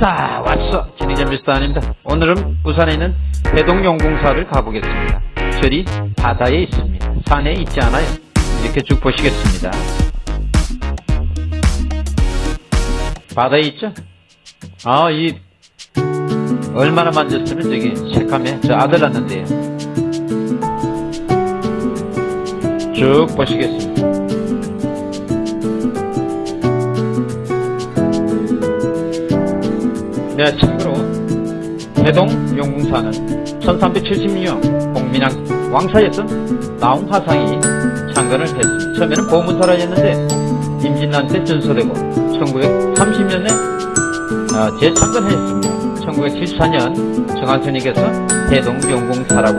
자 왔어. 진행자 미스터 아닙니다. 오늘은 부산에 있는 대동용궁사를 가보겠습니다. 절이 바다에 있습니다. 산에 있지 않아요. 이렇게 쭉 보시겠습니다. 바다에 있죠? 아이 얼마나 만졌으면 저기 새카매 저 아들 낳는데요. 쭉 보시겠습니다 네, 참고로 대동 용궁사는 1376년 공민왕 왕사였던 나홍 화상이 창건을 했습니다. 처음에는 보문사라였는데 임진란 때 전소되고 1930년에 어, 재창건했습니다. 1974년 정한선님께서 대동 용궁사라고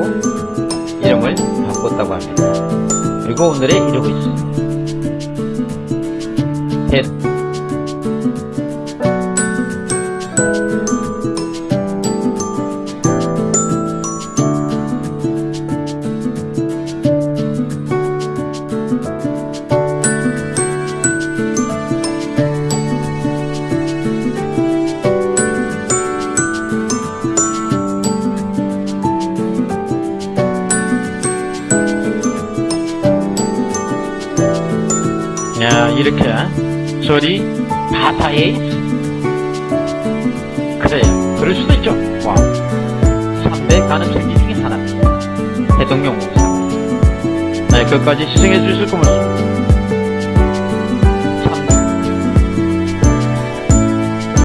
이름을 바꿨다고 합니다. 그리고 오늘에 이르고 있습니다. 대, 야, 이렇게 절이 바다에 있어. 그래, 그럴 수도 있죠. 와, 3대 가능성지 중에 하나입니다. 대통령 목사. 네, 끝까지 시청해 주실 거면